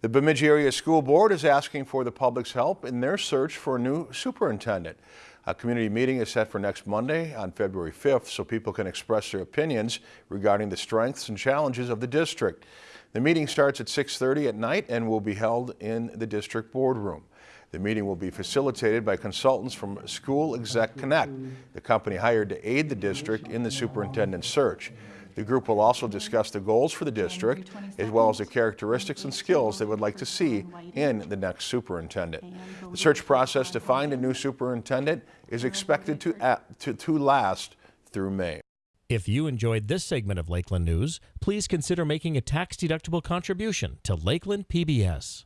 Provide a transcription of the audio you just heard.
The Bemidji Area School Board is asking for the public's help in their search for a new superintendent. A community meeting is set for next Monday on February 5th so people can express their opinions regarding the strengths and challenges of the district. The meeting starts at 6.30 at night and will be held in the district boardroom. The meeting will be facilitated by consultants from School Exec Connect, the company hired to aid the district in the superintendent search. The group will also discuss the goals for the district, as well as the characteristics and skills they would like to see in the next superintendent. The search process to find a new superintendent is expected to, to, to last through May. If you enjoyed this segment of Lakeland News, please consider making a tax-deductible contribution to Lakeland PBS.